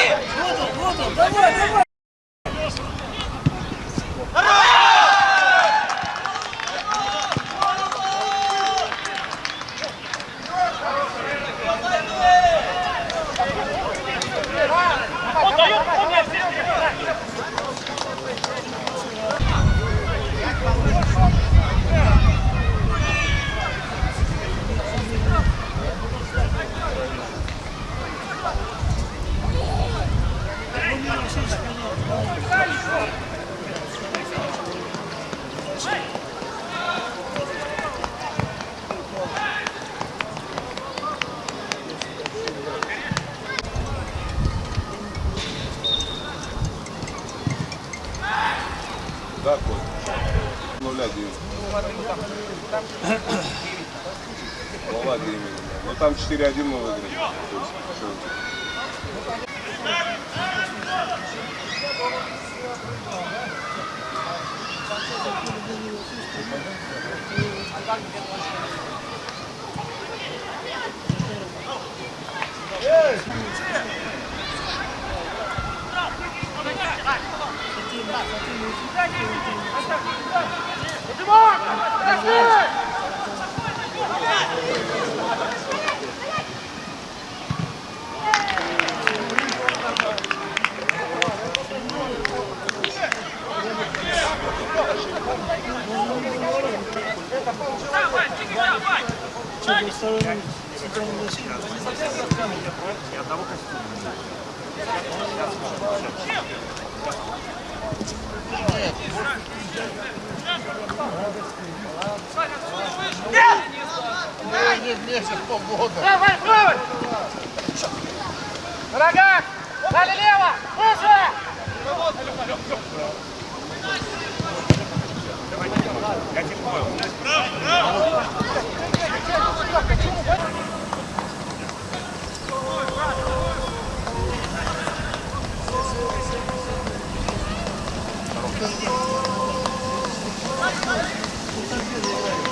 不要走不要走跟过来跟 Ну там 4-1 мы выиграли. То есть, что- Давай, правый! На ногах! Дали лево! Выше! Ну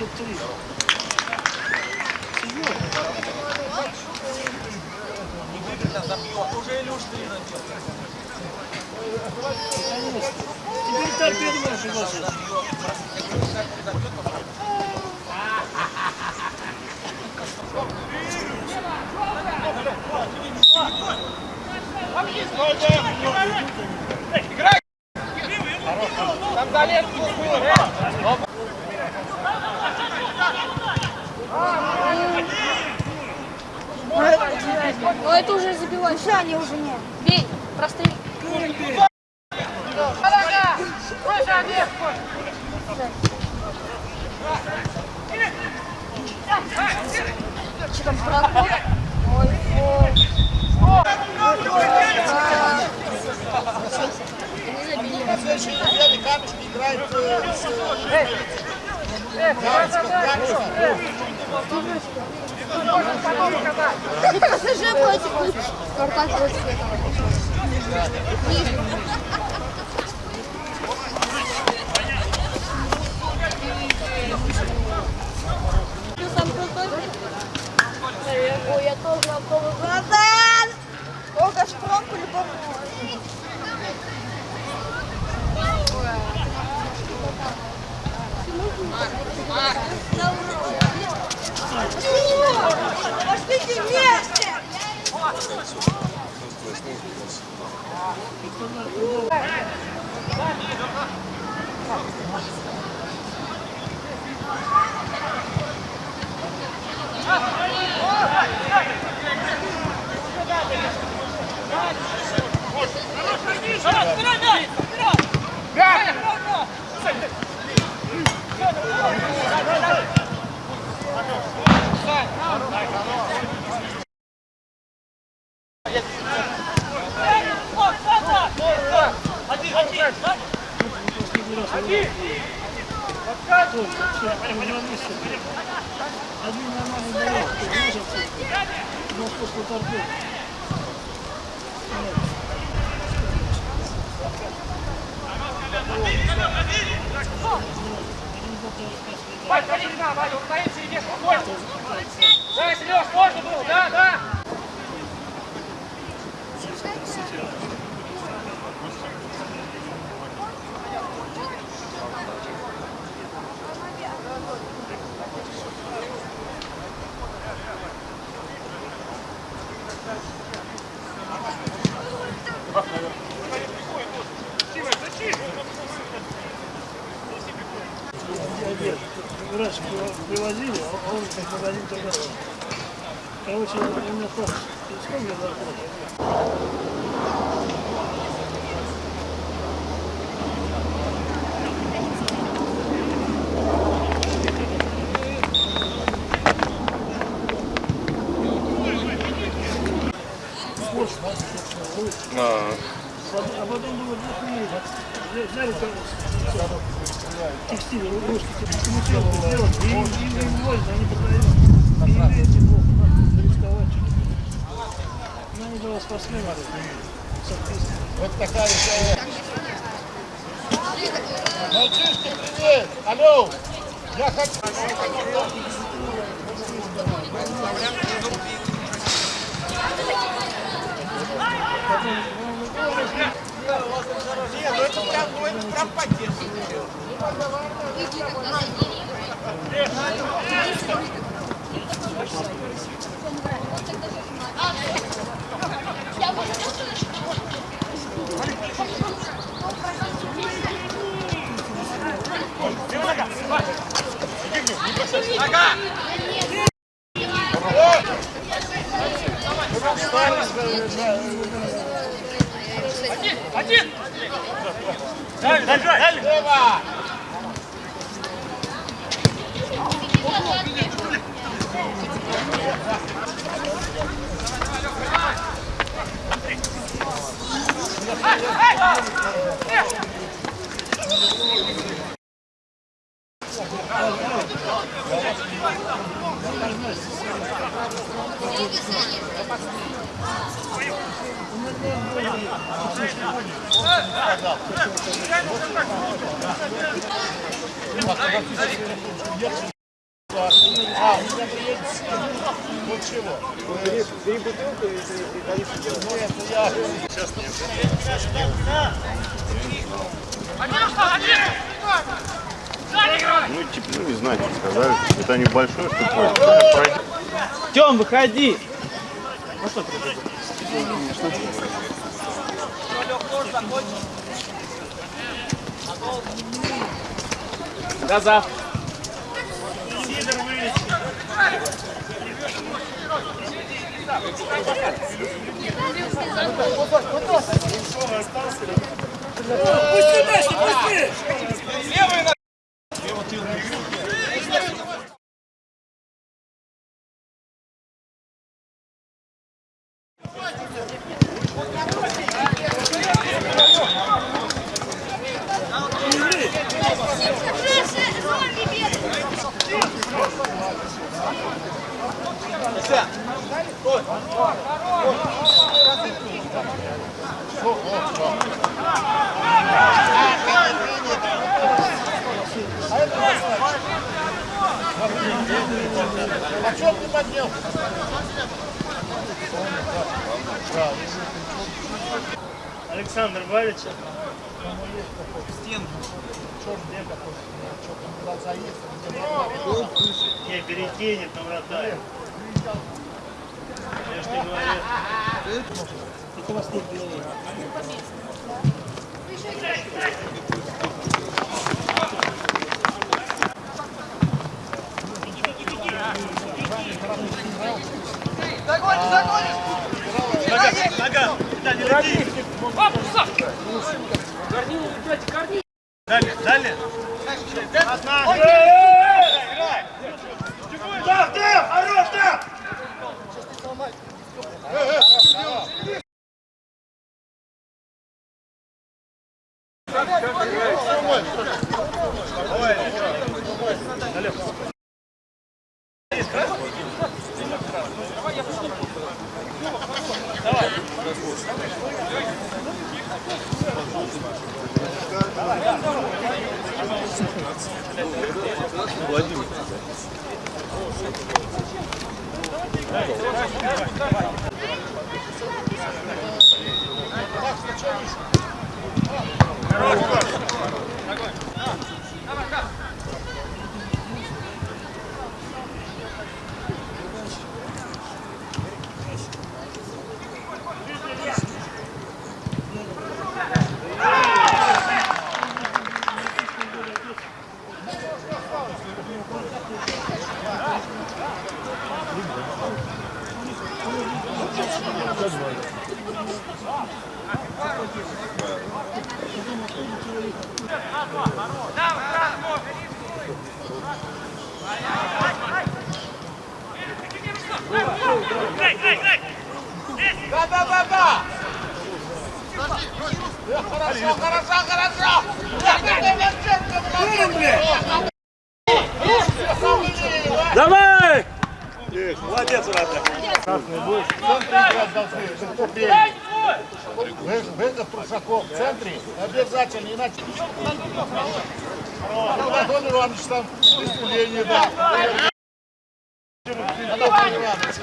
Теперь торпеду можешь приглашать. Там залез был. Но это уже забивать. Шани уже нет. Бей, Олег! Что там, проход? Ой, ой. Не забили. ПСЖ против Спартак против. Ты сам крутой? Ой, я тоже готова. Братан! Сколько шпром по-любому. Один нормальный боец, выжился. Но после торпеды. Вань, ходи сюда, Ваня, устоим, сидишь, спокойно. Да, Сереж, можно было, да, да. Диабет. Раньше привозили, а он как магазин торговал. Короче, у меня да, собственно, лучше. А, А потом было взяли, взяли там текстиль, русский текстиль, сделать, и им вывозят, они. И евреи плохо, надо зарисковать чуть-чуть. Ну, они два спортсмена, соответственно. Вот такая история. Мальчишки, привет! Алло! Я хочу... Нет, ну это прям, ну это прям по-детски. Один! Лево! А, у меня приедет вот чего? Три бутылки и количество Нет, это я... Сейчас нет. Что! Ну, типа, ну, не знаю, что сказали. Это небольшое, что такое. Тем, выходи! Газа. Пусти дальше, пусти! А что ты поднял? Александр Валич. Не, перекинет на вратаря. Я ж тебе говорю. Это у вас нет белого. Давай! Выход Трусаков в центре обязательно, иначе... Антон Иванович там выступление, да. Анатолий Иванович.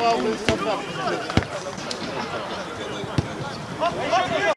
Павлович Сапар. Спасибо.